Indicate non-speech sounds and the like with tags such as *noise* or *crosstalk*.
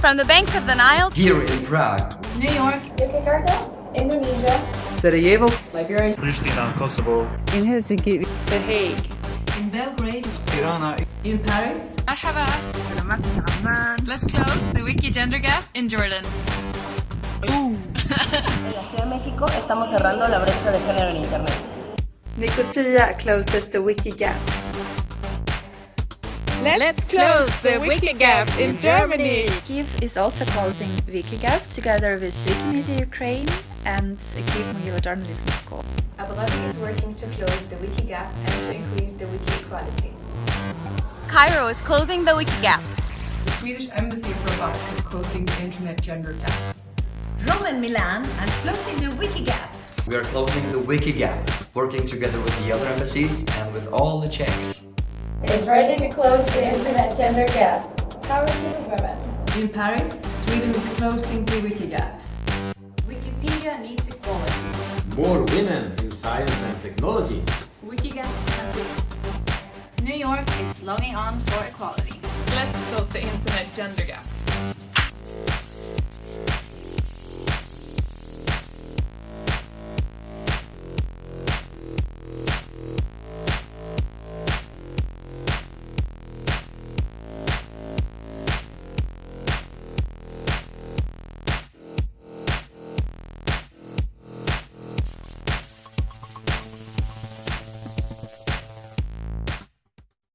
From the banks of the Nile, here in Prague, New York, Jakarta, Indonesia, Sarajevo, Liberia, Pristina, Kosovo, in Helsinki, The Hague, in Belgrade, Tirana, in Paris, Marhaba, Let's close the wiki gender gap in Jordan. Uh. *laughs* en la Ciudad de México are closing the gender gap género the Internet. Nicosia closes the wiki gap. Let's close the wiki gap in Germany! Kiev is also closing Wikigap together with Wikimedia Ukraine and Kiev Mogila Journalism School. Abu Dhabi is working to close the wiki gap and to increase the wiki equality. Cairo is closing the wiki gap The Swedish Embassy of Rabat is closing the internet gender gap. Rome and Milan are closing the wiki gap. we are closing the wiki gap, working together with the other embassies and with all the Czechs. Is ready to close the Internet gender gap. Power to the women. In Paris, Sweden is closing the wiki gap. Wikipedia needs equality. More women in science and technology. Wikigap New York is longing on for equality. Let's close the internet gender gap.